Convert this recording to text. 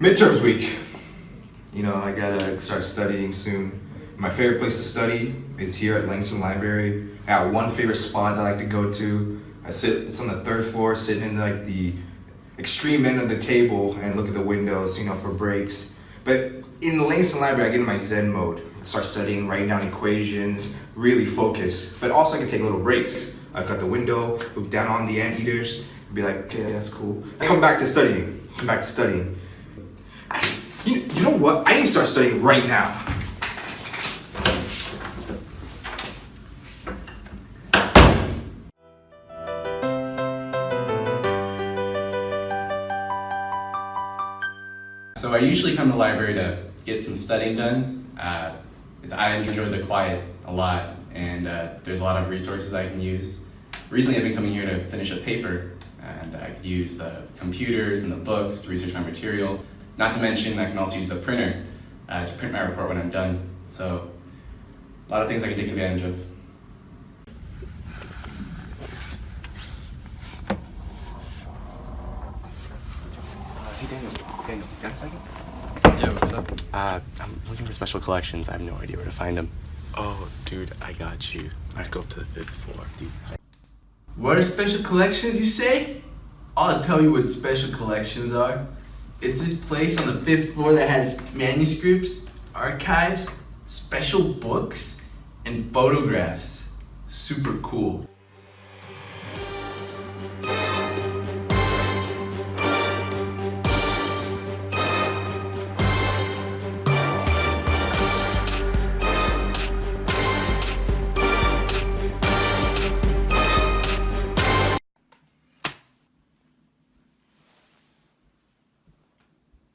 Midterms week. You know, I gotta start studying soon. My favorite place to study is here at Langson Library. I got one favorite spot I like to go to. I sit, it's on the third floor, sitting in like the extreme end of the table and look at the windows, you know, for breaks. But in the Langson Library, I get in my Zen mode. Start studying, writing down equations, really focus. But also I can take little breaks. I've got the window, look down on the anteaters, be like, okay, that's cool. I come back to studying, come back to studying. Actually, you, you know what? I need to start studying right now. So I usually come to the library to get some studying done. Uh, I enjoy the quiet a lot and uh, there's a lot of resources I can use. Recently I've been coming here to finish a paper and I could use the computers and the books to research my material. Not to mention I can also use the printer uh, to print my report when I'm done. So a lot of things I can take advantage of. Hey Daniel, Daniel, got a second? Yeah, what's up? Uh, I'm looking for special collections. I have no idea where to find them. Oh, dude, I got you. Let's Alright. go up to the fifth floor. Dude, What are special collections, you say? I'll tell you what special collections are. It's this place on the fifth floor that has manuscripts, archives, special books, and photographs. Super cool.